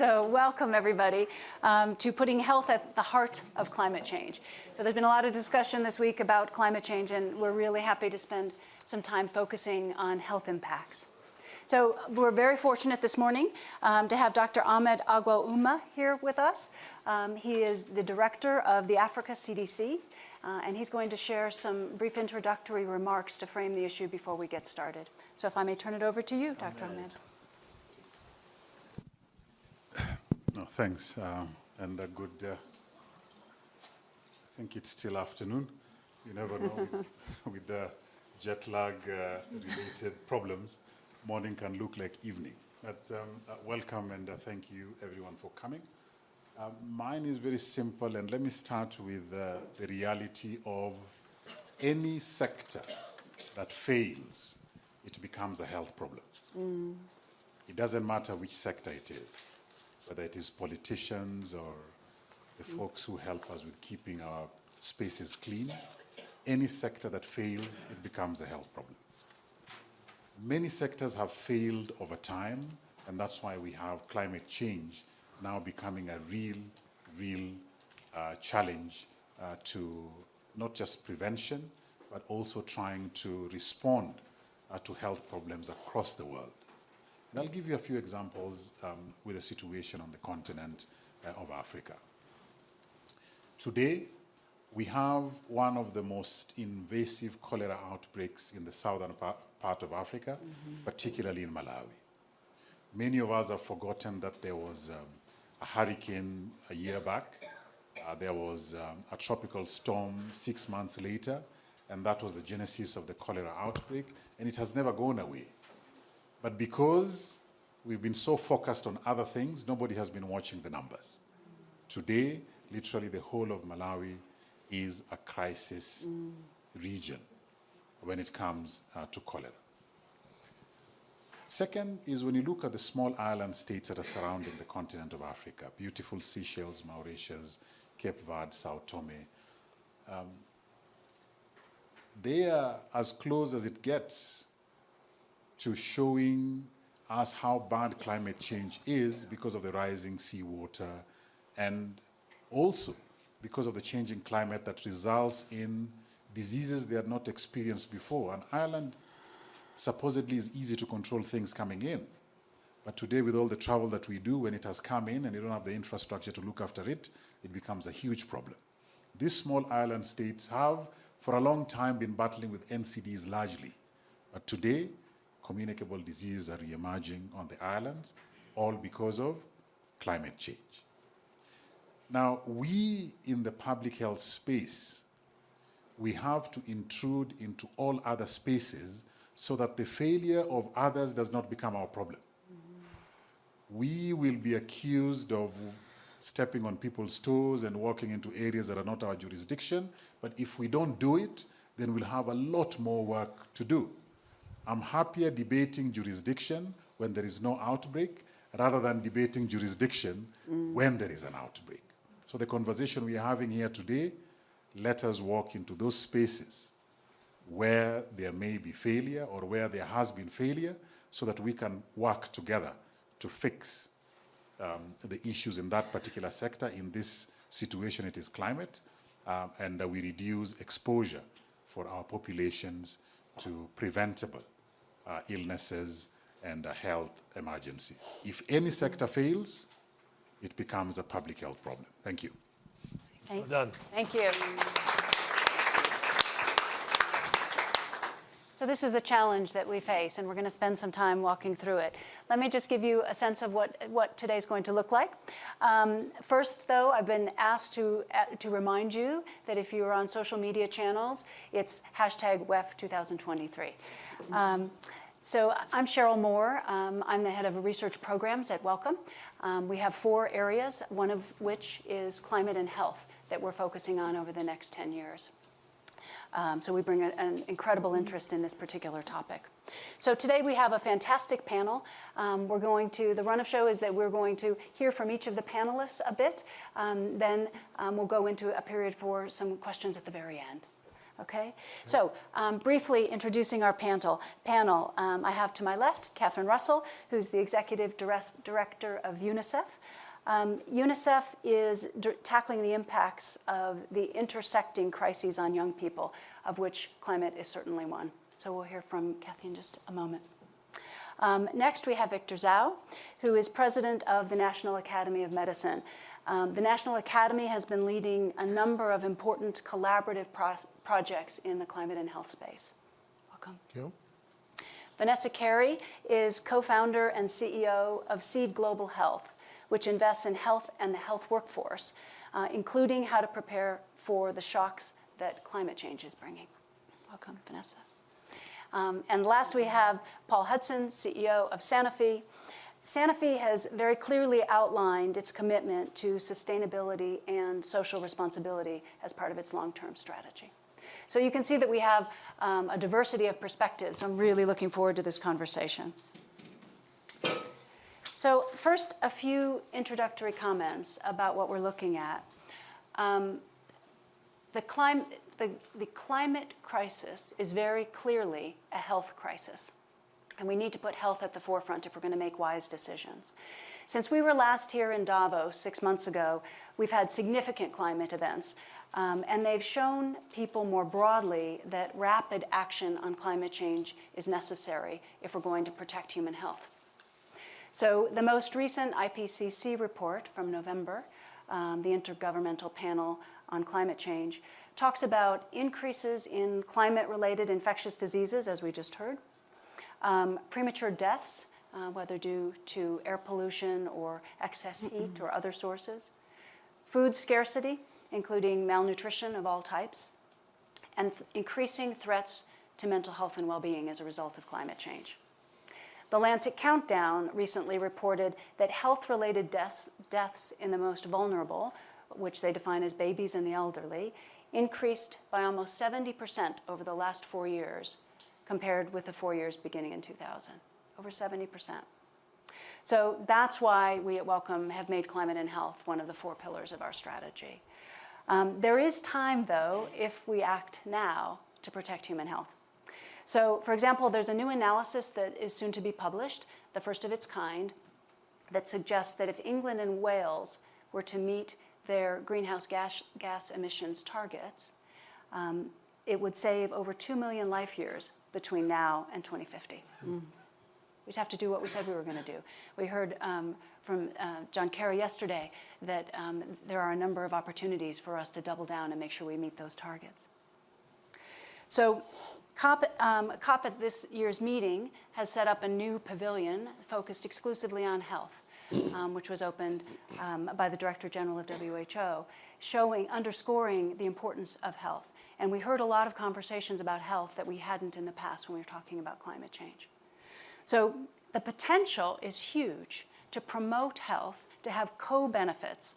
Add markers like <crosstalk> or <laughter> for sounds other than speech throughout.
So welcome everybody um, to putting health at the heart of climate change. So there's been a lot of discussion this week about climate change and we're really happy to spend some time focusing on health impacts. So we're very fortunate this morning um, to have Dr. Ahmed Ogwell here with us. Um, he is the director of the Africa CDC uh, and he's going to share some brief introductory remarks to frame the issue before we get started. So if I may turn it over to you, Dr. Ahmed. No, thanks. Um, and a good, uh, I think it's still afternoon. You never know with, <laughs> with the jet lag uh, related problems, morning can look like evening. But um, uh, welcome and uh, thank you everyone for coming. Um, mine is very simple and let me start with uh, the reality of any sector that fails, it becomes a health problem. Mm. It doesn't matter which sector it is whether it is politicians or the folks who help us with keeping our spaces clean, any sector that fails, it becomes a health problem. Many sectors have failed over time, and that's why we have climate change now becoming a real, real uh, challenge uh, to not just prevention, but also trying to respond uh, to health problems across the world. And I'll give you a few examples um, with the situation on the continent uh, of Africa. Today, we have one of the most invasive cholera outbreaks in the southern pa part of Africa, mm -hmm. particularly in Malawi. Many of us have forgotten that there was um, a hurricane a year back. Uh, there was um, a tropical storm six months later, and that was the genesis of the cholera outbreak, and it has never gone away. But because we've been so focused on other things, nobody has been watching the numbers. Today, literally the whole of Malawi is a crisis mm. region when it comes uh, to cholera. Second is when you look at the small island states that are surrounding the continent of Africa, beautiful Seychelles, Mauritius, Cape Verde, Sao Tome, um, they are as close as it gets to showing us how bad climate change is because of the rising seawater and also because of the changing climate that results in diseases they had not experienced before. And Ireland supposedly is easy to control things coming in. But today with all the travel that we do, when it has come in and you don't have the infrastructure to look after it, it becomes a huge problem. These small island states have, for a long time, been battling with NCDs largely. But today, communicable diseases are re-emerging on the islands, all because of climate change. Now, we in the public health space, we have to intrude into all other spaces so that the failure of others does not become our problem. Mm -hmm. We will be accused of stepping on people's toes and walking into areas that are not our jurisdiction, but if we don't do it, then we'll have a lot more work to do. I'm happier debating jurisdiction when there is no outbreak rather than debating jurisdiction mm. when there is an outbreak. So the conversation we are having here today, let us walk into those spaces where there may be failure or where there has been failure so that we can work together to fix um, the issues in that particular sector. In this situation, it is climate, um, and uh, we reduce exposure for our populations to preventable uh, illnesses and uh, health emergencies. If any sector fails, it becomes a public health problem. Thank you. Thank, well done. Thank you. So this is the challenge that we face, and we're going to spend some time walking through it. Let me just give you a sense of what, what today's going to look like. Um, first, though, I've been asked to, uh, to remind you that if you're on social media channels, it's hashtag WEF 2023. Um, so I'm Cheryl Moore. Um, I'm the head of research programs at Wellcome. Um, we have four areas, one of which is climate and health that we're focusing on over the next 10 years. Um, so we bring a, an incredible interest in this particular topic. So today we have a fantastic panel. Um, we're going to, the run of show is that we're going to hear from each of the panelists a bit. Um, then um, we'll go into a period for some questions at the very end. Okay, so um, briefly introducing our panel. Panel. Um, I have to my left Catherine Russell, who's the executive direct, director of UNICEF. Um, UNICEF is tackling the impacts of the intersecting crises on young people, of which climate is certainly one. So we'll hear from Kathy in just a moment. Um, next, we have Victor Dzau, who is president of the National Academy of Medicine. Um, the National Academy has been leading a number of important collaborative pro projects in the climate and health space. Welcome. Thank you. Vanessa Kerry is co-founder and CEO of Seed Global Health, which invests in health and the health workforce, uh, including how to prepare for the shocks that climate change is bringing. Welcome, Vanessa. Um, and last we have Paul Hudson, CEO of Sanofi. Sanofi has very clearly outlined its commitment to sustainability and social responsibility as part of its long-term strategy. So you can see that we have um, a diversity of perspectives. I'm really looking forward to this conversation. So first, a few introductory comments about what we're looking at. Um, the, clim the, the climate crisis is very clearly a health crisis. And we need to put health at the forefront if we're going to make wise decisions. Since we were last here in Davos six months ago, we've had significant climate events. Um, and they've shown people more broadly that rapid action on climate change is necessary if we're going to protect human health. So the most recent IPCC report from November, um, the Intergovernmental Panel on Climate Change, talks about increases in climate-related infectious diseases, as we just heard, um, premature deaths, uh, whether due to air pollution or excess heat or other sources. Food scarcity, including malnutrition of all types. And th increasing threats to mental health and well-being as a result of climate change. The Lancet Countdown recently reported that health-related deaths, deaths in the most vulnerable, which they define as babies and the elderly, increased by almost 70% over the last four years compared with the four years beginning in 2000, over 70%. So that's why we at Wellcome have made climate and health one of the four pillars of our strategy. Um, there is time, though, if we act now to protect human health. So, for example, there's a new analysis that is soon to be published, the first of its kind, that suggests that if England and Wales were to meet their greenhouse gas, gas emissions targets, um, it would save over 2 million life years between now and 2050. Mm. We just have to do what we said we were going to do. We heard um, from uh, John Kerry yesterday that um, there are a number of opportunities for us to double down and make sure we meet those targets. So COP, um, COP at this year's meeting has set up a new pavilion focused exclusively on health, um, which was opened um, by the Director General of WHO, showing, underscoring the importance of health. And we heard a lot of conversations about health that we hadn't in the past when we were talking about climate change. So the potential is huge to promote health, to have co-benefits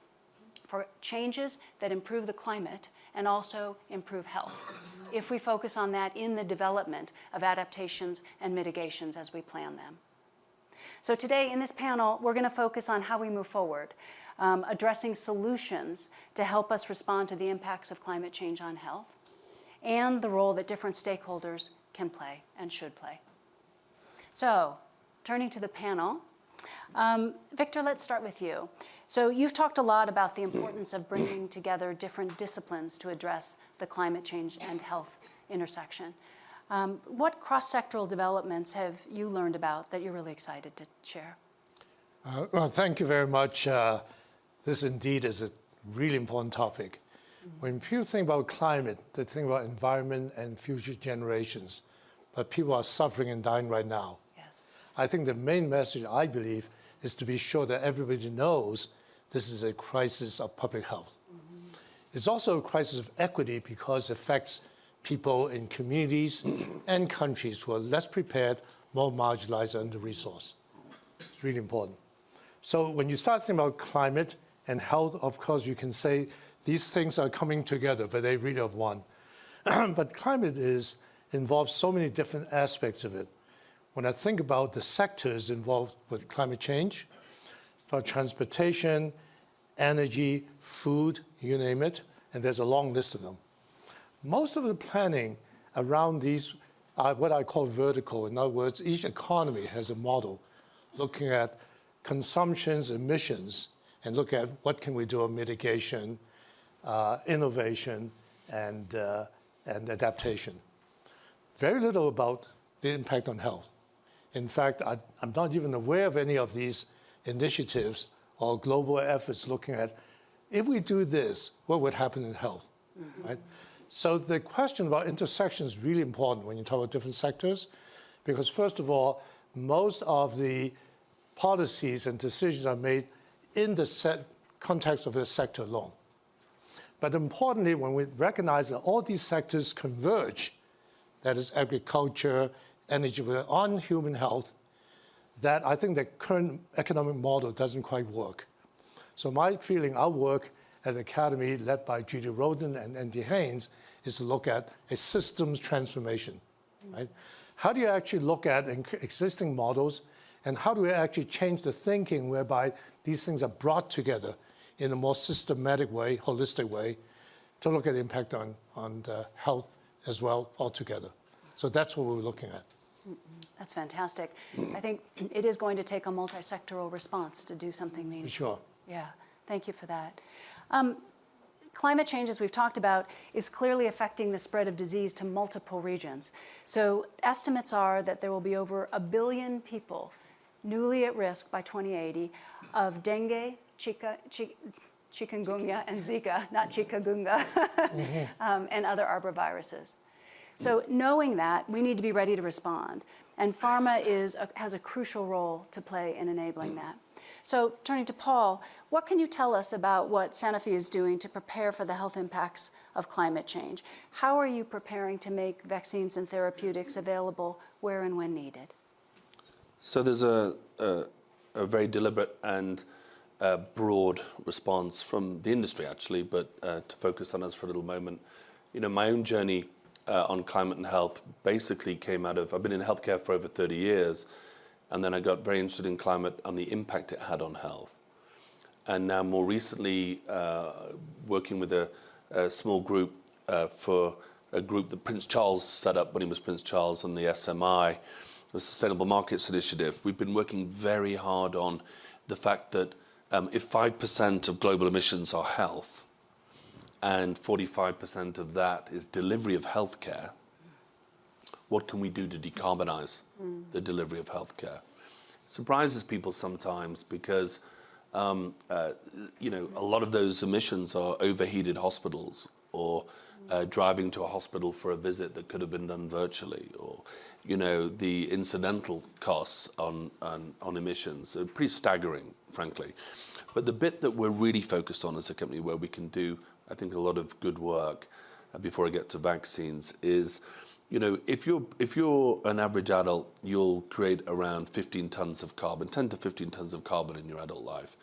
for changes that improve the climate and also improve health, if we focus on that in the development of adaptations and mitigations as we plan them. So today in this panel, we're going to focus on how we move forward, um, addressing solutions to help us respond to the impacts of climate change on health, and the role that different stakeholders can play and should play. So, turning to the panel, um, Victor, let's start with you. So you've talked a lot about the importance of bringing together different disciplines to address the climate change and health intersection. Um, what cross-sectoral developments have you learned about that you're really excited to share? Uh, well, thank you very much. Uh, this indeed is a really important topic. When people think about climate, they think about environment and future generations. But people are suffering and dying right now. I think the main message, I believe, is to be sure that everybody knows this is a crisis of public health. Mm -hmm. It's also a crisis of equity because it affects people in communities <clears throat> and countries who are less prepared, more marginalized, and under-resourced. It's really important. So when you start thinking about climate and health, of course, you can say these things are coming together, but they really are <clears throat> one. but climate is involves so many different aspects of it. When I think about the sectors involved with climate change, about transportation, energy, food, you name it, and there's a long list of them. most of the planning around these are what I call vertical. In other words, each economy has a model looking at consumptions, emissions, and look at what can we do on mitigation, uh, innovation, and, uh, and adaptation. Very little about the impact on health. In fact, I, I'm not even aware of any of these initiatives or global efforts looking at if we do this, what would happen in health, mm-hmm. right? So the question about intersection is really important when you talk about different sectors, because first of all, most of the policies and decisions are made in the set context of the sector alone. But importantly, when we recognize that all these sectors converge, that is agriculture, energy, on human health, that I think the current economic model doesn't quite work. So my feeling, our work at the Academy, led by Judy Roden and Andy Haines, is to look at a systems transformation, right? How do you actually look at existing models and how do we actually change the thinking whereby these things are brought together in a more systematic way, holistic way, to look at the impact on, on uh, health as well altogether. So that's what we're looking at. That's fantastic. I think it is going to take a multi-sectoral response to do something meaningful. Sure. Yeah, thank you for that. Um, climate change, as we've talked about, is clearly affecting the spread of disease to multiple regions. So estimates are that there will be over a billion people newly at risk by 2080 of dengue, chica, chikungunya, and Zika, not chikungunya, <laughs> um, and other arboviruses. So knowing that, we need to be ready to respond. And pharma is a, has a crucial role to play in enabling that. So turning to Paul, what can you tell us about what Sanofi is doing to prepare for the health impacts of climate change? How are you preparing to make vaccines and therapeutics available where and when needed? So there's a, a, a very deliberate and uh, broad response from the industry, actually, but uh, to focus on us for a little moment. You know, my own journey uh, on climate and health basically came out of, I've been in healthcare for over 30 years, and then I got very interested in climate and the impact it had on health. And now more recently, uh, working with a, a small group uh, for a group that Prince Charles set up when he was Prince Charles and the SMI, the Sustainable Markets Initiative, we've been working very hard on the fact that um, if 5% of global emissions are health, and 45% of that is delivery of healthcare, what can we do to decarbonize mm. the delivery of healthcare? Surprises people sometimes because um, uh, you know a lot of those emissions are overheated hospitals or uh, driving to a hospital for a visit that could have been done virtually, or you know the incidental costs on on, on emissions are pretty staggering, frankly. But the bit that we're really focused on as a company, where we can do I think, a lot of good work uh, before I get to vaccines is, you know, if you're, if you're an average adult, you'll create around 15 tons of carbon, 10 to 15 tons of carbon in your adult life.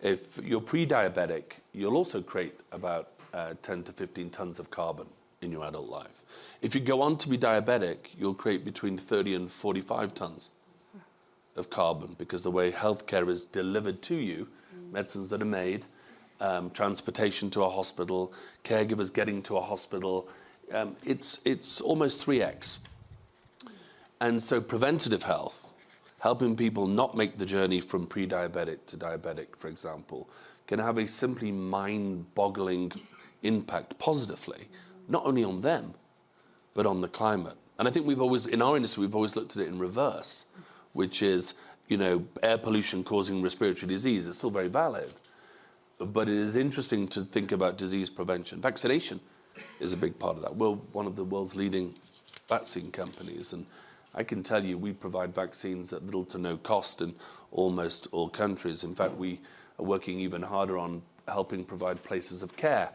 If you're pre-diabetic, you'll also create about uh, 10 to 15 tons of carbon in your adult life. If you go on to be diabetic, you'll create between 30 and 45 tons of carbon because the way healthcare is delivered to you, medicines that are made, um, transportation to a hospital, caregivers getting to a hospital. Um, it's, it's almost 3x. And so preventative health, helping people not make the journey from pre-diabetic to diabetic, for example, can have a simply mind-boggling impact positively, not only on them, but on the climate. And I think we've always, in our industry, we've always looked at it in reverse, which is, you know, air pollution causing respiratory disease. It's still very valid but it is interesting to think about disease prevention. Vaccination is a big part of that. We're one of the world's leading vaccine companies, and I can tell you we provide vaccines at little to no cost in almost all countries. In fact, we are working even harder on helping provide places of care,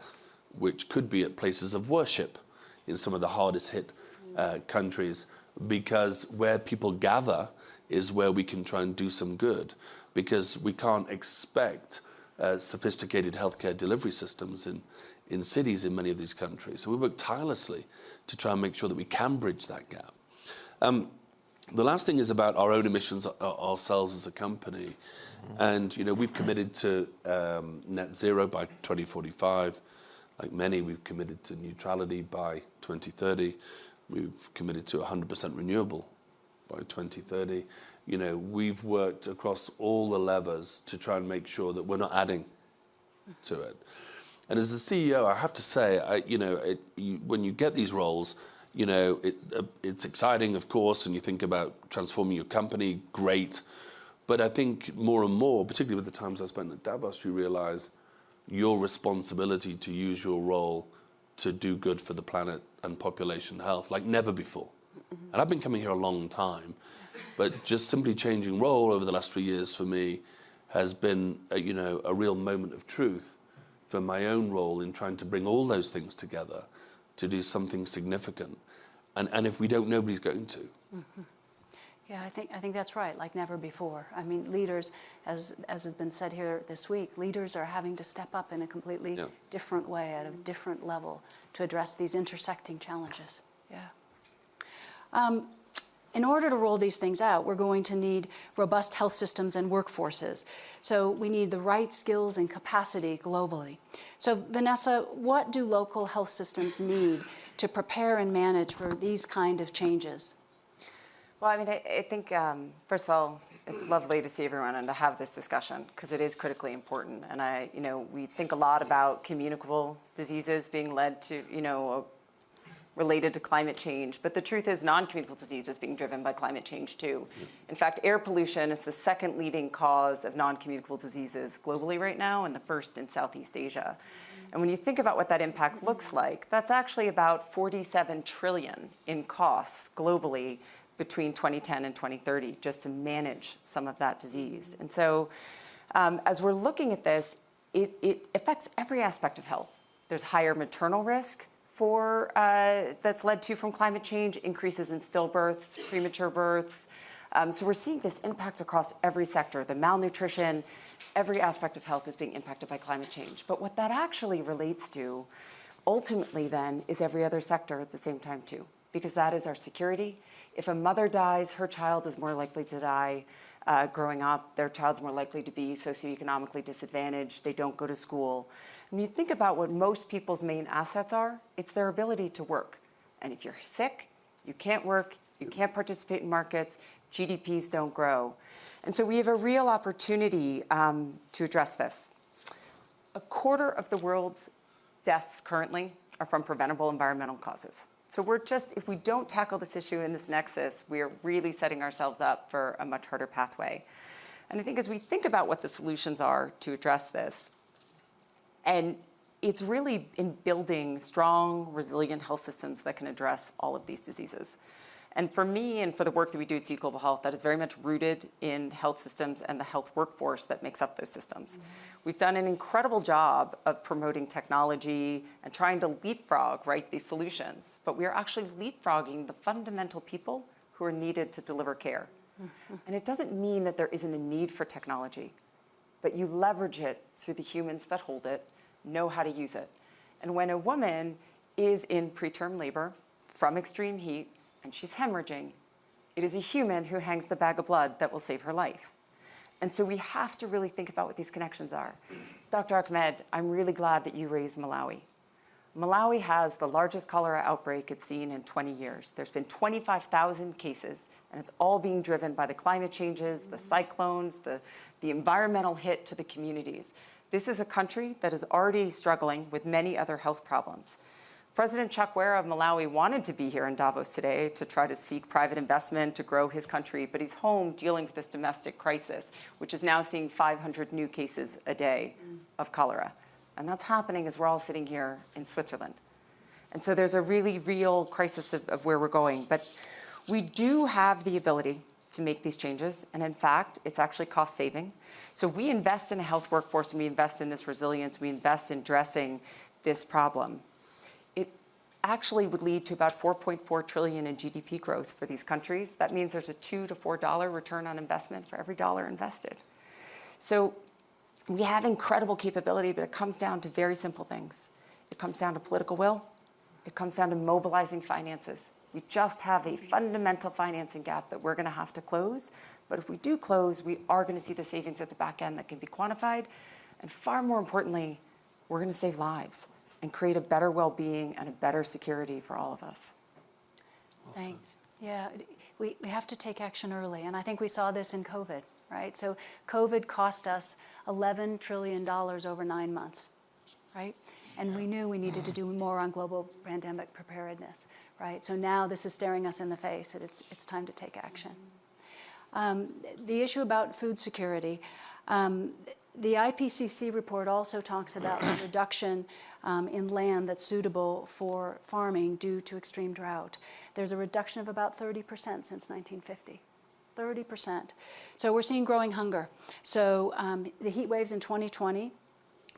which could be at places of worship in some of the hardest hit uh, countries, because where people gather is where we can try and do some good, because we can't expect uh, sophisticated healthcare delivery systems in, in cities in many of these countries. So we work tirelessly to try and make sure that we can bridge that gap. Um, the last thing is about our own emissions ourselves as a company. And, you know, we've committed to um, net zero by 2045. like many, we've committed to neutrality by 2030. We've committed to 100% renewable by 2030. You know, we've worked across all the levers to try and make sure that we're not adding to it. And as a CEO, I have to say, I, you know, it, you, when you get these roles, you know, it, uh, it's exciting, of course, and you think about transforming your company, great. But I think more and more, particularly with the times I spent at Davos, you realize your responsibility to use your role to do good for the planet and population health like never before. And I've been coming here a long time, but just simply changing role over the last three years for me has been, a, you know, a real moment of truth for my own role in trying to bring all those things together to do something significant. And, and if we don't, nobody's going to. Yeah, I think, I think that's right, like never before. I mean, leaders, as, as has been said here this week, leaders are having to step up in a completely Yeah. different way, at a different level, to address these intersecting challenges. Yeah. Um, in order to roll these things out, we're going to need robust health systems and workforces. So we need the right skills and capacity globally. So Vanessa, what do local health systems need to prepare and manage for these kind of changes? Well, I mean, I, I think, um, first of all, it's lovely to see everyone and to have this discussion because it is critically important. And I, you know, we think a lot about communicable diseases being led to, you know, related to climate change. But the truth is non-communicable disease is being driven by climate change too. In fact, air pollution is the second leading cause of non-communicable diseases globally right now and the first in Southeast Asia. And when you think about what that impact looks like, that's actually about 47 trillion in costs globally between 2010 and 2030 just to manage some of that disease. And so um, as we're looking at this, it, it affects every aspect of health. There's higher maternal risk for, uh, that's led to from climate change, increases in stillbirths, premature births. Um, so we're seeing this impact across every sector, the malnutrition, every aspect of health is being impacted by climate change. But what that actually relates to ultimately then is every other sector at the same time too, because that is our security. If a mother dies, her child is more likely to die uh, growing up. Their child's more likely to be socioeconomically disadvantaged. They don't go to school. When you think about what most people's main assets are, it's their ability to work. And if you're sick, you can't work, you can't participate in markets, GDPs don't grow. And so we have a real opportunity um, to address this. A quarter of the world's deaths currently are from preventable environmental causes. So we're just, if we don't tackle this issue in this nexus, we're really setting ourselves up for a much harder pathway. And I think as we think about what the solutions are to address this, and it's really in building strong, resilient health systems that can address all of these diseases. And for me and for the work that we do at Seed Global Health, that is very much rooted in health systems and the health workforce that makes up those systems. Mm -hmm. We've done an incredible job of promoting technology and trying to leapfrog, right, these solutions. But we are actually leapfrogging the fundamental people who are needed to deliver care. Mm -hmm. And it doesn't mean that there isn't a need for technology, but you leverage it through the humans that hold it, know how to use it. And when a woman is in preterm labor from extreme heat, and she's hemorrhaging, it is a human who hangs the bag of blood that will save her life. And so we have to really think about what these connections are. Dr. Ahmed, I'm really glad that you raised Malawi. Malawi has the largest cholera outbreak it's seen in 20 years. There's been 25,000 cases, and it's all being driven by the climate changes, the cyclones, the, the environmental hit to the communities. This is a country that is already struggling with many other health problems. President Chakwera of Malawi wanted to be here in Davos today to try to seek private investment to grow his country, but he's home dealing with this domestic crisis, which is now seeing 500 new cases a day of cholera. And that's happening as we're all sitting here in Switzerland. And so there's a really real crisis of, of where we're going. But we do have the ability to make these changes. And in fact, it's actually cost saving. So we invest in a health workforce and we invest in this resilience. We invest in addressing this problem actually would lead to about 4.4 trillion in GDP growth for these countries. That means there's a two to four dollar return on investment for every dollar invested. So we have incredible capability, but it comes down to very simple things. It comes down to political will. It comes down to mobilizing finances. We just have a fundamental financing gap that we're going to have to close. But if we do close, we are going to see the savings at the back end that can be quantified. And far more importantly, we're going to save lives. And create a better well-being and a better security for all of us. Thanks. Yeah, we, we have to take action early, and I think we saw this in COVID, right? So COVID cost us $11 trillion over nine months, right? And we knew we needed to do more on global pandemic preparedness, right? So now this is staring us in the face, and it's, it's time to take action. Um, the issue about food security, um, the IPCC report also talks about the <clears throat> reduction um, in land that's suitable for farming due to extreme drought. There's a reduction of about 30% since 1950. 30%. So we're seeing growing hunger. So um, the heat waves in 2020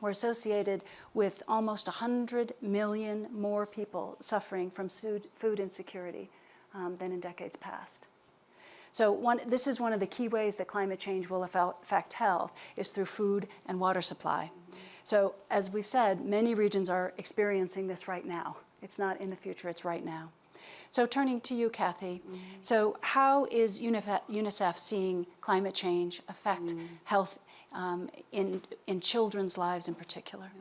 were associated with almost 100 million more people suffering from food, insecurity um, than in decades past. So one, this is one of the key ways that climate change will affect health is through food and water supply. So as we've said, many regions are experiencing this right now. It's not in the future, it's right now. So turning to you, Kathy. Mm -hmm. So how is UNICEF seeing climate change affect mm -hmm. health um, in, in children's lives in particular?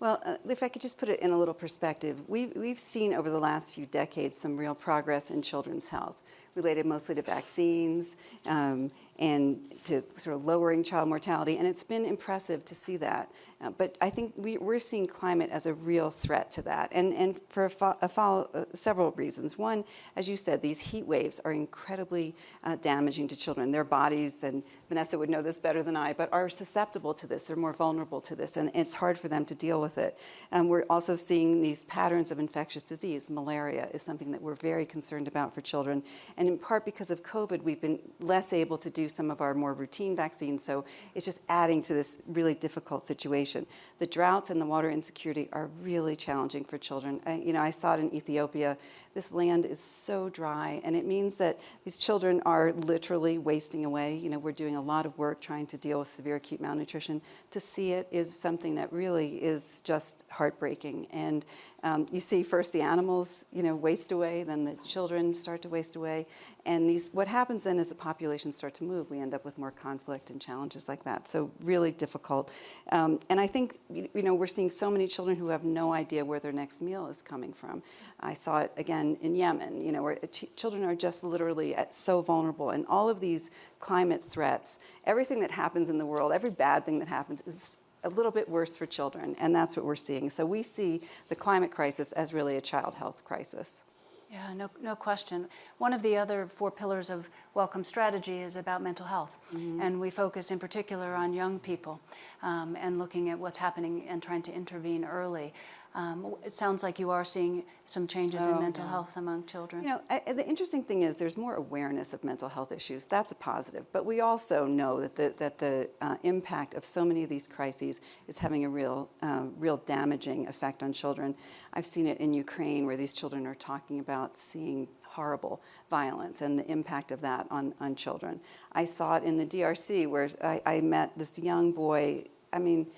Well, uh, if I could just put it in a little perspective, we've, we've seen over the last few decades some real progress in children's health related mostly to vaccines um, and to sort of lowering child mortality, and it's been impressive to see that. Uh, but I think we, are seeing climate as a real threat to that, and, and for a follow, uh, several reasons. One, as you said, these heat waves are incredibly uh, damaging to children. Their bodies, and Vanessa would know this better than I, but are susceptible to this, they're more vulnerable to this, and it's hard for them to deal with it. And we're also seeing these patterns of infectious disease. Malaria is something that we're very concerned about for children, in part because of COVID, we've been less able to do some of our more routine vaccines, so it's just adding to this really difficult situation. The droughts and the water insecurity are really challenging for children. I, you know, I saw it in Ethiopia. This land is so dry, and it means that these children are literally wasting away. You know, we're doing a lot of work trying to deal with severe acute malnutrition. To see it is something that really is just heartbreaking. And um, you see first the animals, you know, waste away, then the children start to waste away. And these, what happens then is the populations start to move, we end up with more conflict and challenges like that. So really difficult. Um, and I think, you know, we're seeing so many children who have no idea where their next meal is coming from. I saw it again in Yemen, you know, where ch children are just literally so vulnerable. And all of these climate threats, everything that happens in the world, every bad thing that happens is a little bit worse for children, and that's what we're seeing. So we see the climate crisis as really a child health crisis. Yeah, no, no question. One of the other four pillars of Wellcome Strategy is about mental health. Mm -hmm. And we focus in particular on young people um, and looking at what's happening and trying to intervene early. Um, it sounds like you are seeing some changes oh, in mental yeah. health among children. You know, I, the interesting thing is there's more awareness of mental health issues. That's a positive. But we also know that the, that the uh, impact of so many of these crises is having a real, uh, real damaging effect on children. I've seen it in Ukraine where these children are talking about seeing horrible violence and the impact of that on, on children. I saw it in the DRC where I, I met this young boy, I mean,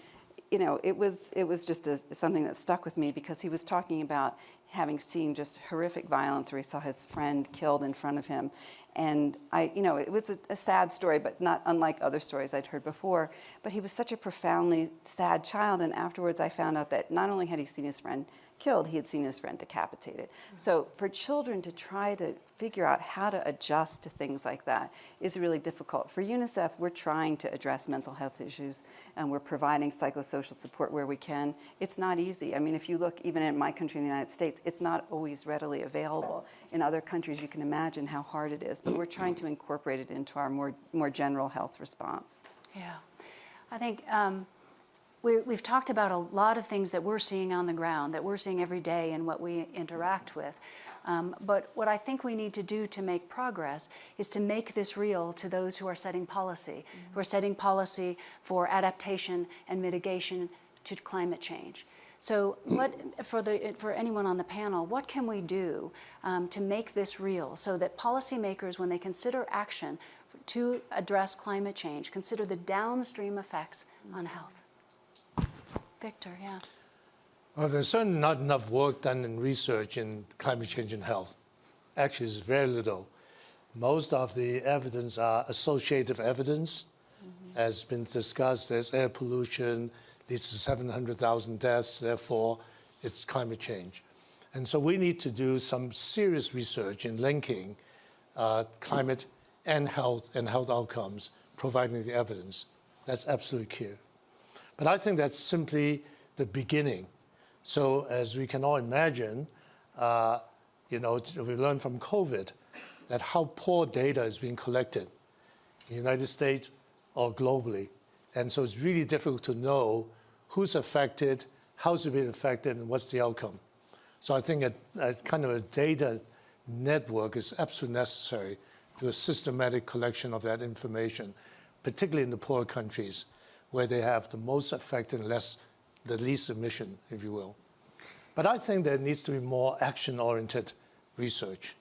you know, it was, it was just a, something that stuck with me because he was talking about having seen just horrific violence where he saw his friend killed in front of him. And I, you know, it was a, a, sad story, but not unlike other stories I'd heard before. But he was such a profoundly sad child. And afterwards, I found out that not only had he seen his friend killed, he had seen his friend decapitated. Mm-hmm. So for children to try to figure out how to adjust to things like that is really difficult. For UNICEF, we're trying to address mental health issues and we're providing psychosocial support where we can. It's not easy. I mean, if you look even in my country in the United States, it's not always readily available. In other countries, you can imagine how hard it is, but we're trying to incorporate it into our more, more general health response. Yeah. I think um, we, have talked about a lot of things that we're seeing on the ground, that we're seeing every day and what we interact with. Um, but what I think we need to do to make progress is to make this real to those who are setting policy, mm -hmm. who are setting policy for adaptation and mitigation to climate change. So what, for, the, for anyone on the panel, what can we do um, to make this real so that policymakers, when they consider action to address climate change, consider the downstream effects on health? Victor, yeah. Well, there's certainly not enough work done in research in climate change and health. Actually, it's very little. Most of the evidence are associative evidence. Mm -hmm. As been discussed, there's air pollution, leads to 700,000 deaths, therefore it's climate change. And so we need to do some serious research in linking uh, climate and health and health outcomes, providing the evidence. That's absolutely clear. But I think that's simply the beginning. So as we can all imagine, uh, you know, we learned from COVID that how poor data is being collected in the United States or globally. And so it's really difficult to know who's affected, how's it being affected, and what's the outcome. So I think a, a kind of a data network is absolutely necessary to a systematic collection of that information, particularly in the poor countries where they have the most affected and less, the least emission, if you will. But I think there needs to be more action-oriented research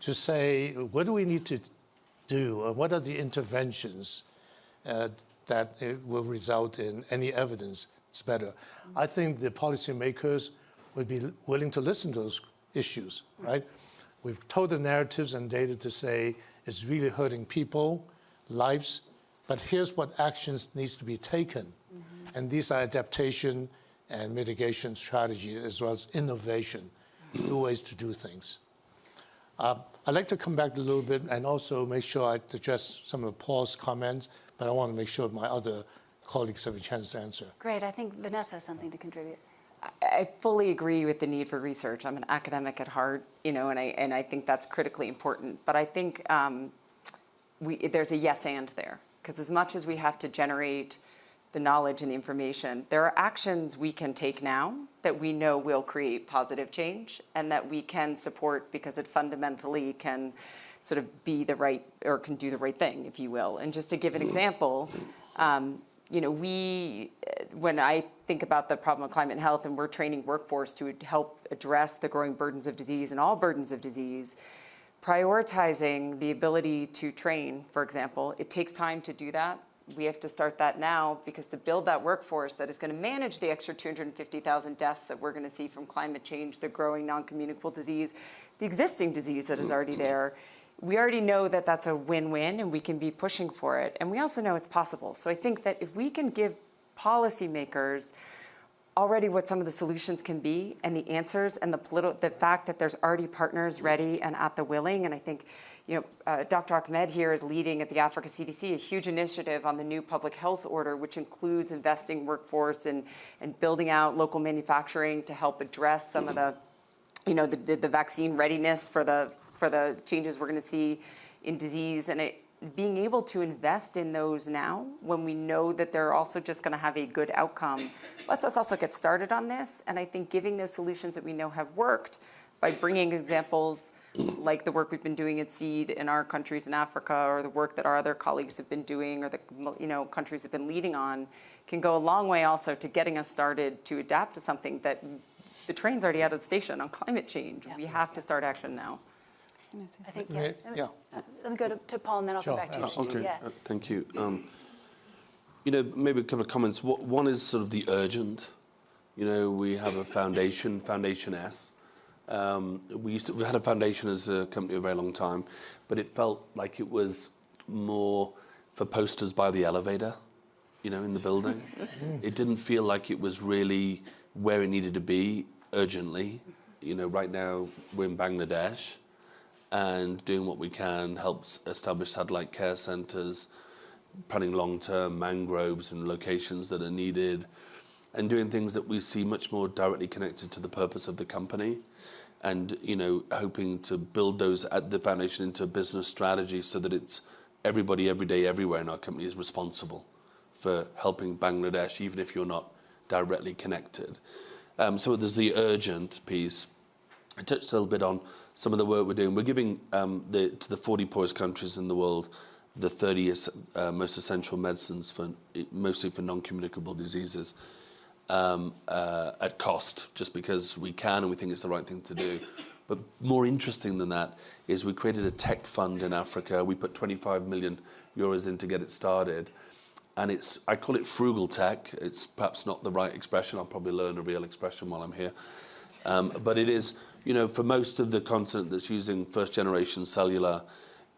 to say, what do we need to do, and what are the interventions uh, that it will result in any evidence it's better. I think the policymakers would be willing to listen to those issues, right? We've told the narratives and data to say it's really hurting people, lives, but here's what actions needs to be taken. Mm -hmm. And these are adaptation and mitigation strategies as well as innovation, new ways to do things. Uh, I'd like to come back a little bit and also make sure I address some of Paul's comments, but I want to make sure my other colleagues have a chance to answer. Great. I think Vanessa has something to contribute. I fully agree with the need for research. I'm an academic at heart, you know, and I and I think that's critically important. But I think um, we there's a yes and there because as much as we have to generate the knowledge and the information, there are actions we can take now that we know will create positive change and that we can support because it fundamentally can sort of be the right or can do the right thing, if you will. And just to give an example, um, you know, we, when I think about the problem of climate and health and we're training workforce to help address the growing burdens of disease and all burdens of disease, prioritizing the ability to train, for example, it takes time to do that. We have to start that now because to build that workforce that is going to manage the extra 250,000 deaths that we're going to see from climate change, the growing non-communicable disease, the existing disease that is already <clears throat> there, we already know that that's a win-win and we can be pushing for it. And we also know it's possible. So I think that if we can give policymakers already what some of the solutions can be and the answers and the political, the fact that there's already partners ready and at the willing. And I think, you know, uh, Dr. Ahmed here is leading at the Africa CDC a huge initiative on the new public health order, which includes investing workforce and, and building out local manufacturing to help address some of the, you know, the, the vaccine readiness for the for the changes we're going to see in disease and it, being able to invest in those now when we know that they're also just going to have a good outcome lets us also get started on this. And I think giving those solutions that we know have worked by bringing examples like the work we've been doing at SEED in our countries in Africa or the work that our other colleagues have been doing or the you know countries have been leading on can go a long way also to getting us started to adapt to something that the train's already out of the station on climate change. Yeah. We have to start action now. I think, yeah. Let me, yeah. Uh, let me go to, to, Paul and then I'll sure. come back to you. Uh, okay, yeah. uh, thank you. Um, you know, maybe a couple of comments. One is sort of the urgent. You know, we have a foundation, Foundation S. Um, we used to, we had a foundation as a company a very long time, but it felt like it was more for posters by the elevator, you know, in the building. <laughs> it didn't feel like it was really where it needed to be urgently. You know, right now we're in Bangladesh and doing what we can helps establish satellite care centers, planning long-term mangroves and locations that are needed, and doing things that we see much more directly connected to the purpose of the company and you know hoping to build those at the foundation into a business strategy so that it's everybody every day everywhere in our company is responsible for helping Bangladesh even if you're not directly connected. Um, so there's the urgent piece I touched a little bit on some of the work we're doing. We're giving um, the, to the 40 poorest countries in the world the 30 uh, most essential medicines for mostly for non-communicable diseases um, uh, at cost, just because we can and we think it's the right thing to do. But more interesting than that is we created a tech fund in Africa. We put 25 million euros in to get it started. And it's, I call it frugal tech. It's perhaps not the right expression. I'll probably learn a real expression while I'm here. Um, but it is you know, for most of the continent that's using first generation cellular,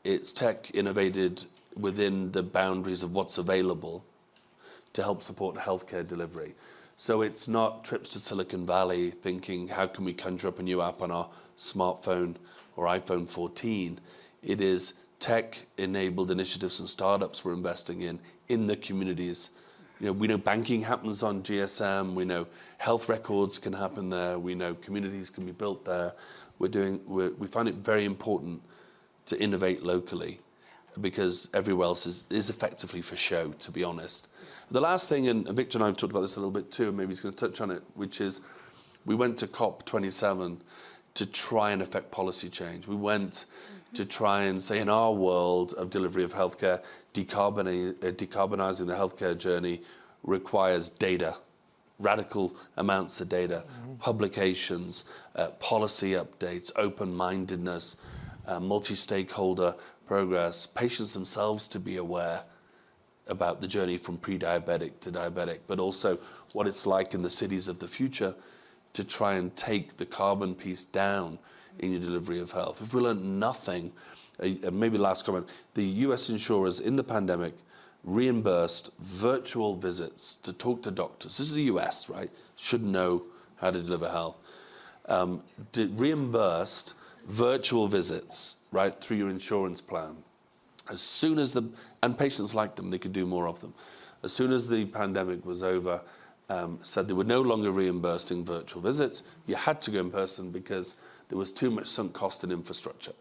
it's tech innovated within the boundaries of what's available to help support healthcare delivery. So it's not trips to Silicon Valley thinking, how can we conjure up a new app on our smartphone or iPhone 14? It is tech-enabled initiatives and startups we're investing in, in the communities. You know, we know banking happens on GSM, we know health records can happen there, we know communities can be built there. We're doing, we're, we find it very important to innovate locally because everywhere else is, is effectively for show, to be honest. The last thing, and Victor and I have talked about this a little bit too, and maybe he's going to touch on it, which is we went to COP27 to try and affect policy change. We went to try and say in our world of delivery of healthcare, decarbonizing the healthcare journey requires data, radical amounts of data, publications, uh, policy updates, open-mindedness, uh, multi-stakeholder progress, patients themselves to be aware about the journey from pre-diabetic to diabetic, but also what it's like in the cities of the future to try and take the carbon piece down in your delivery of health. If we learn nothing, uh, uh, maybe last comment, the US insurers in the pandemic reimbursed virtual visits to talk to doctors. This is the US, right? Should know how to deliver health. Um, reimbursed virtual visits, right, through your insurance plan. As soon as the, and patients liked them, they could do more of them. As soon as the pandemic was over, um, said they were no longer reimbursing virtual visits. You had to go in person because there was too much sunk cost in infrastructure.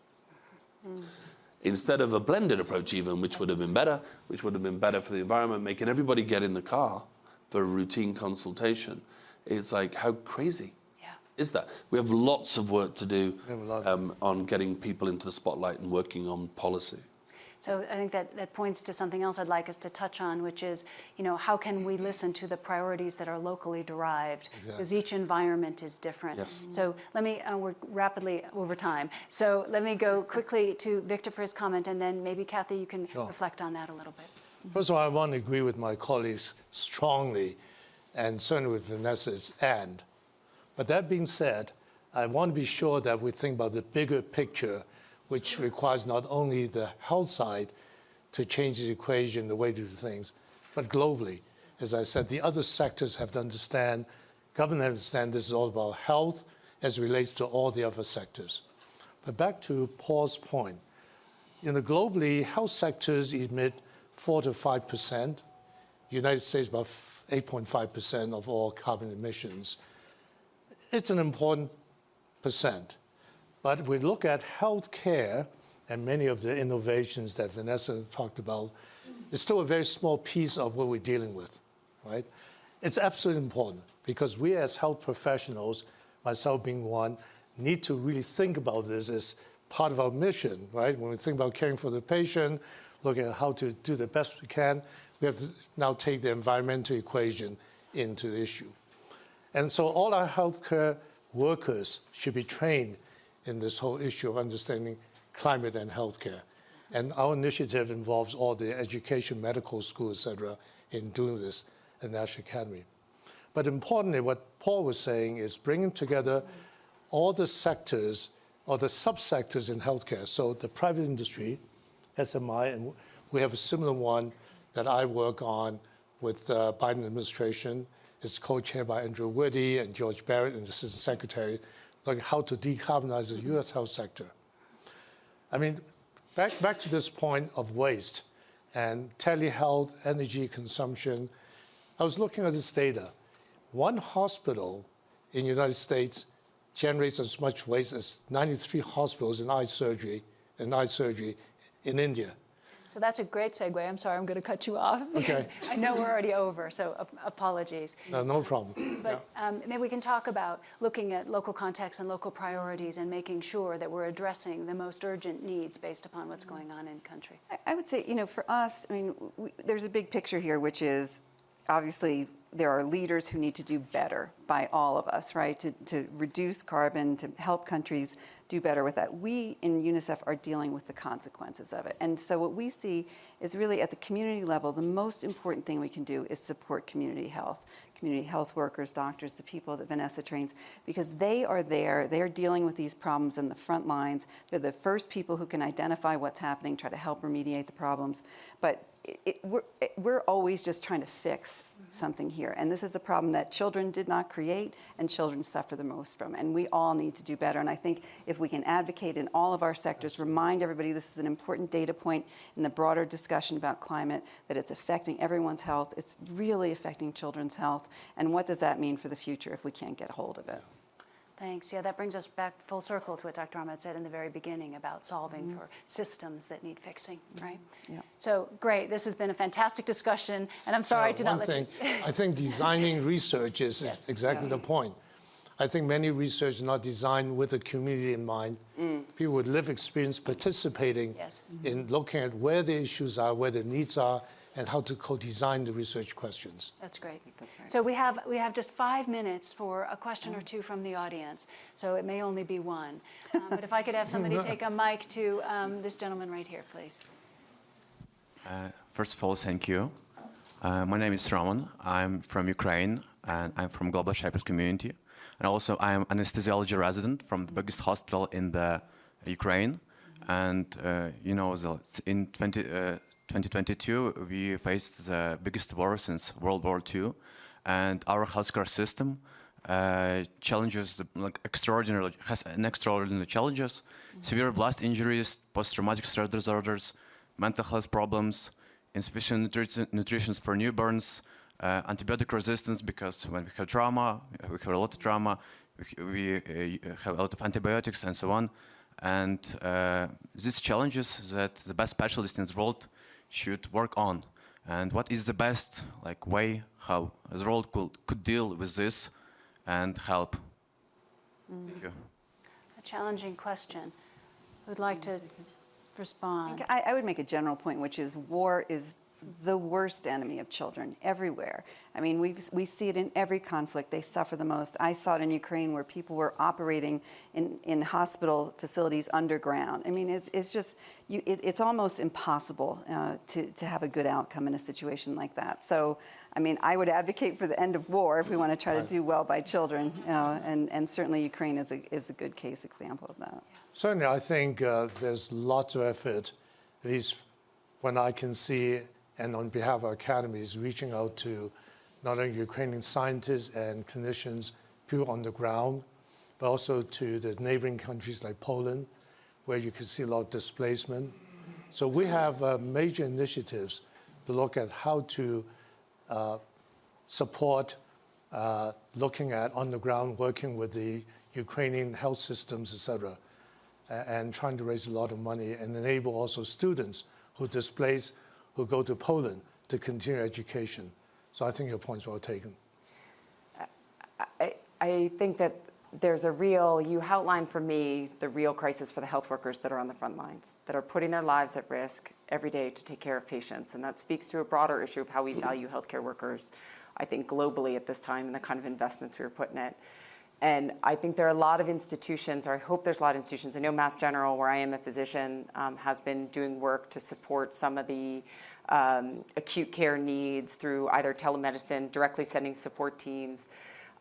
Instead of a blended approach even, which would have been better, which would have been better for the environment, making everybody get in the car for a routine consultation, it's like, how crazy Yeah. is that? We have lots of work to do have a lot. um, on getting people into the spotlight and working on policy. So I think that, that points to something else I'd like us to touch on, which is, you know, how can we listen to the priorities that are locally derived? Because each environment is different. Yes. So let me, uh, we're rapidly over time. So let me go quickly to Victor for his comment, and then maybe Kathy, you can reflect on that a little bit. First of all, I want to agree with my colleagues strongly, and certainly with Vanessa's and. But that being said, I want to be sure that we think about the bigger picture, which requires not only the health side to change the equation, the way to do things, but globally. As I said, the other sectors have to understand, government understand this is all about health as it relates to all the other sectors. But back to Paul's point, you know, globally, health sectors emit 4 to 5 percent. United States about 8.5 percent of all carbon emissions. It's an important percent. But if we look at healthcare and many of the innovations that Vanessa talked about, it's still a very small piece of what we're dealing with, right? It's absolutely important because we as health professionals, myself being one, need to really think about this as part of our mission, right? When we think about caring for the patient, looking at how to do the best we can, we have to now take the environmental equation into the issue. And so all our healthcare workers should be trained in this whole issue of understanding climate and healthcare. And our initiative involves all the education, medical school, et cetera, in doing this at National Academy. But importantly, what Paul was saying is bringing together all the sectors or the subsectors in healthcare. So the private industry, SMI, and we have a similar one that I work on with the Biden administration. It's co-chaired by Andrew Witty and George Barrett and the Assistant Secretary, like how to decarbonize the U.S. health sector. I mean, back, back to this point of waste and telehealth, energy consumption. I was looking at this data. One hospital in the United States generates as much waste as 93 hospitals in eye surgery, in eye surgery in India. So that's a great segue. I'm sorry, I'm going to cut you off because <laughs> I know we're already over, so ap- apologies. No, no problem. But um, maybe we can talk about looking at local context and local priorities and making sure that we're addressing the most urgent needs based upon what's going on in country. I- I would say, you know, for us, I mean, we, there's a big picture here, which is obviously there are leaders who need to do better by all of us, right? To, to reduce carbon, to help countries do better with that. We in UNICEF are dealing with the consequences of it. And so what we see is really at the community level, the most important thing we can do is support community health, community health workers, doctors, the people that Vanessa trains, because they are there, they are dealing with these problems in the front lines. They're the first people who can identify what's happening, try to help remediate the problems. But it, it, we're, it, we're always just trying to fix something here. And this is a problem that children did not create and children suffer the most from. And we all need to do better. And I think if we can advocate in all of our sectors, remind everybody this is an important data point in the broader discussion about climate, that it's affecting everyone's health, it's really affecting children's health. And what does that mean for the future if we can't get a hold of it? Thanks. Yeah, that brings us back full circle to what Dr. Ahmed said in the very beginning about solving for systems that need fixing, right? Yeah. So great. This has been a fantastic discussion, and I'm sorry Uh, to one not let thing, you. I think designing <laughs> research is Yes. exactly the point. I think many research is not designed with the community in mind. People with lived experience participating Yes. in looking at where the issues are, where the needs are, and how to co-design the research questions. That's great. that's right. So we have we have just five minutes for a question or two from the audience. So it may only be one. Um, but if I could have somebody <laughs> take a mic to um, this gentleman right here, please. Uh, first of all, thank you. Uh, my name is Roman. I'm from Ukraine, and I'm from Global Shapers community. And also, I'm anesthesiology resident from the biggest hospital in the Ukraine. And uh, you know, the, in 20, uh, 2022, we faced the biggest war since World War II, and our healthcare system uh, challenges like extraordinary has an extraordinary challenges, severe blast injuries, post-traumatic stress disorders, mental health problems, insufficient nutri- nutrition for newborns, uh, antibiotic resistance because when we have trauma, we have a lot of trauma, we, we uh, have a lot of antibiotics and so on. And uh, these challenges that the best specialists in the world should work on. And what is the best like way how the world could, could deal with this and help? Thank you. A challenging question. Who'd like to respond? I, I would make a general point, which is war is the worst enemy of children everywhere. I mean, we we see it in every conflict. They suffer the most. I saw it in Ukraine where people were operating in, in hospital facilities underground. I mean, it's, it's just, you, it, it's almost impossible uh, to, to have a good outcome in a situation like that. So, I mean, I would advocate for the end of war if we want to try to do well by children. Uh, and, and certainly Ukraine is a, is a good case example of that. Certainly, I think uh, there's lots of effort, at least when I can see, and on behalf of our academies, reaching out to not only Ukrainian scientists and clinicians, people on the ground, but also to the neighboring countries like Poland, where you can see a lot of displacement. So we have uh, major initiatives to look at how to uh, support uh, looking at on the ground, working with the Ukrainian health systems, et cetera, and trying to raise a lot of money and enable also students who displace, who go to Poland to continue education. So I think your point's well taken. I, I think that there's a real, you outlined for me the real crisis for the health workers that are on the front lines, that are putting their lives at risk every day to take care of patients. And that speaks to a broader issue of how we value healthcare workers, I think globally at this time and the kind of investments we were putting in it. And I think there are a lot of institutions, or I hope there's a lot of institutions. I know Mass General, where I am a physician, um, has been doing work to support some of the um, acute care needs through either telemedicine, directly sending support teams.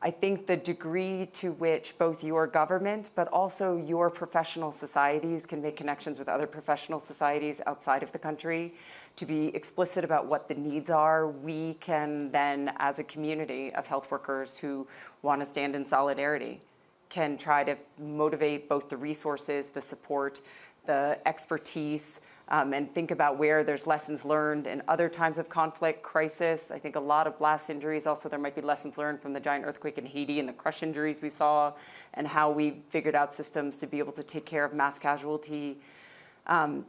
I think the degree to which both your government, but also your professional societies can make connections with other professional societies outside of the country to be explicit about what the needs are, we can then, as a community of health workers who want to stand in solidarity, can try to motivate both the resources, the support, the expertise, um, and think about where there's lessons learned in other times of conflict, crisis. I think a lot of blast injuries, also there might be lessons learned from the giant earthquake in Haiti and the crush injuries we saw, and how we figured out systems to be able to take care of mass casualty. Um,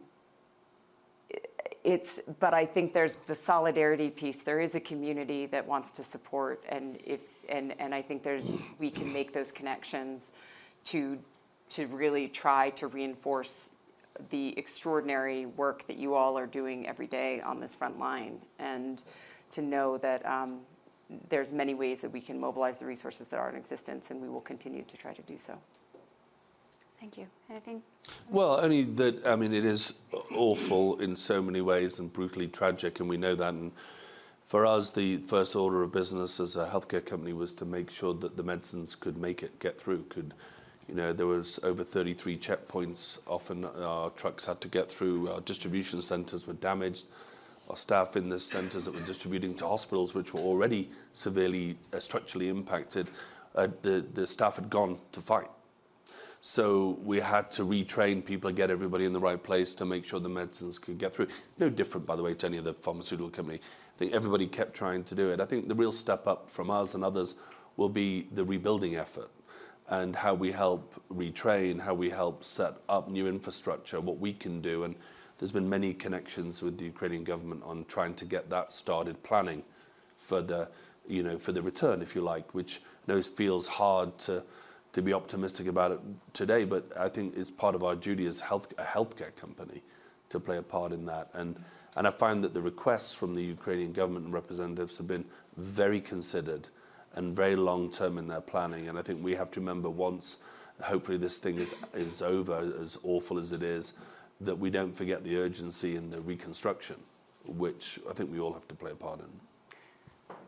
it's, but I think there's the solidarity piece. There is a community that wants to support, and if, and, and I think there's, we can make those connections to, to really try to reinforce the extraordinary work that you all are doing every day on this front line, and to know that um, there's many ways that we can mobilize the resources that are in existence, and we will continue to try to do so. Thank you. Anything? Well, only that, I mean, it is awful in so many ways and brutally tragic, and we know that. And for us, the first order of business as a healthcare company was to make sure that the medicines could make it, get through, could, you know, there was over 33 checkpoints often our trucks had to get through, our distribution centers were damaged. our staff in the centres that we're distributing to hospitals, which were already severely uh, structurally impacted, uh, the, the staff had gone to fight. So we had to retrain people get everybody in the right place to make sure the medicines could get through. No different, by the way, to any other pharmaceutical company. I think everybody kept trying to do it. I think the real step up from us and others will be the rebuilding effort and how we help retrain, how we help set up new infrastructure, what we can do. And there's been many connections with the Ukrainian government on trying to get that started planning for the, you know, for the return, if you like, which I know feels hard to, to be optimistic about it today, but I think it's part of our duty as health, a healthcare company to play a part in that. And, and I find that the requests from the Ukrainian government and representatives have been very considered and very long term in their planning. And I think we have to remember once, hopefully, this thing is, is over, as awful as it is, that we don't forget the urgency in the reconstruction, which I think we all have to play a part in.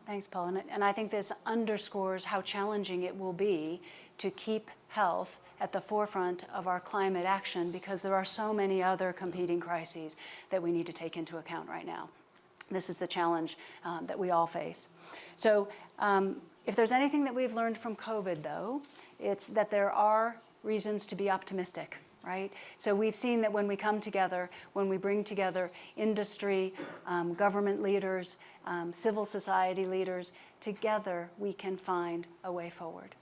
Thanks, Paul. And I think this underscores how challenging it will be to keep health at the forefront of our climate action because there are so many other competing crises that we need to take into account right now. This is the challenge um, that we all face. So um, if there's anything that we've learned from COVID, though, it's that there are reasons to be optimistic, right? So we've seen that when we come together, when we bring together industry, um, government leaders, um, civil society leaders, together we can find a way forward.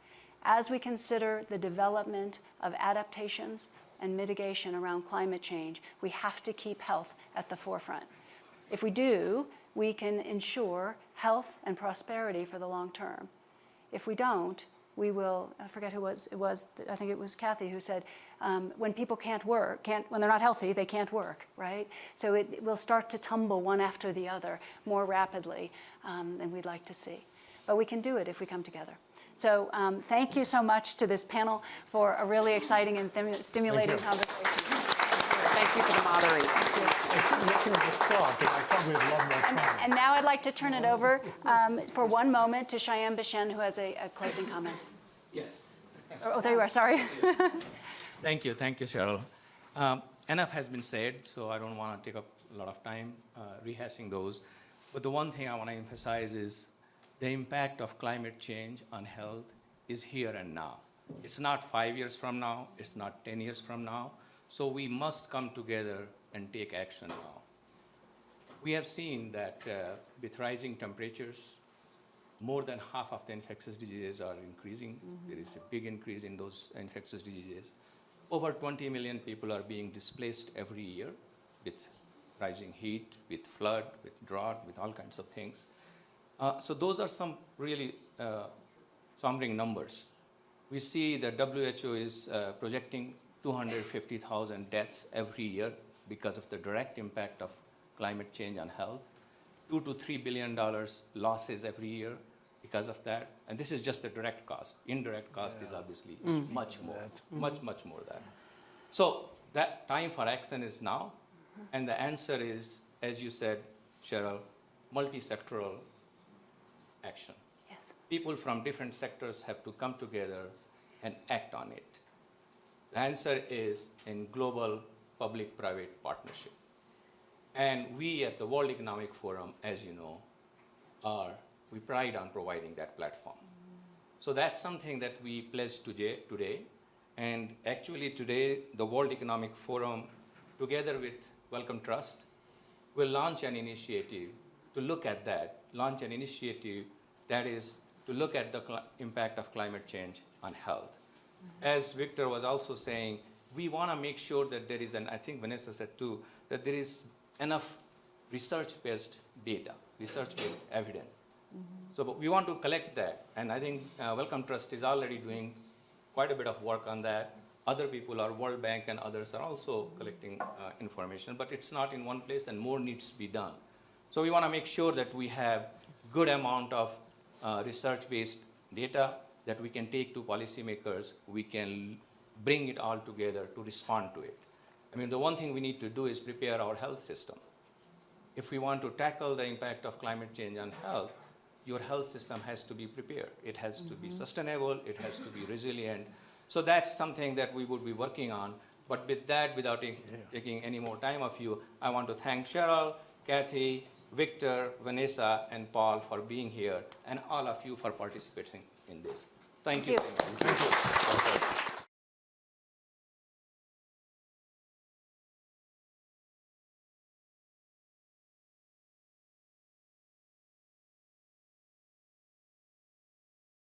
As we consider the development of adaptations and mitigation around climate change, we have to keep health at the forefront. If we do, we can ensure health and prosperity for the long term. If we don't, we will, I forget who was, it was, I think it was Kathy who said, um, when people can't work, can't, when they're not healthy, they can't work, right? So it, it will start to tumble one after the other more rapidly um, than we'd like to see. But we can do it if we come together. So um, thank you so much to this panel for a really exciting and stimulating conversation. Thank you for the moderation. And, and now I'd like to turn it over um, for one moment to Shyam Bishen, who has a, a closing comment. Yes. Oh, there you are, sorry. <laughs> Thank you, thank you, Cheryl. Um, enough has been said, so I don't want to take up a lot of time uh, rehashing those. But the one thing I want to emphasize is the impact of climate change on health is here and now. It's not five years from now, it's not 10 years from now. So we must come together and take action now. We have seen that uh, with rising temperatures, more than half of the infectious diseases are increasing. There is a big increase in those infectious diseases. Over 20 million people are being displaced every year with rising heat, with flood, with drought, with all kinds of things. Uh, so those are some really uh, sombering numbers. We see that WHO is uh, projecting 250,000 deaths every year because of the direct impact of climate change on health. Two to three billion dollars losses every year because of that. And this is just the direct cost. Indirect cost is obviously much more, much, much more than. So that time for action is now. And the answer is, as you said, Cheryl, multi-sectoral action. Yes. People from different sectors have to come together and act on it. The answer is in global public-private partnership. And we at the World Economic Forum, as you know, are, we pride on providing that platform. So that's something that we pledge today, today. And actually today, the World Economic Forum, together with Wellcome Trust, will launch an initiative to look at that, launch an initiative that is to look at the impact of climate change on health. As Victor was also saying, we want to make sure that there is, and I think Vanessa said too, that there is enough research-based data, research-based evidence. So but we want to collect that, and I think uh, Wellcome Trust is already doing quite a bit of work on that. Other people are World Bank and others are also collecting uh, information, but it's not in one place and more needs to be done. So we want to make sure that we have good amount of Uh, research-based data that we can take to policymakers. We can bring it all together to respond to it. I mean, the one thing we need to do is prepare our health system. If we want to tackle the impact of climate change on health, your health system has to be prepared. It has to be mm-hmm. sustainable, it has to be resilient. So that's something that we would be working on. But with that, without taking any more time of you, I want to thank Cheryl, Kathy, Victor, Vanessa, and Paul for being here, and all of you for participating in this. Thank you. Thank very much.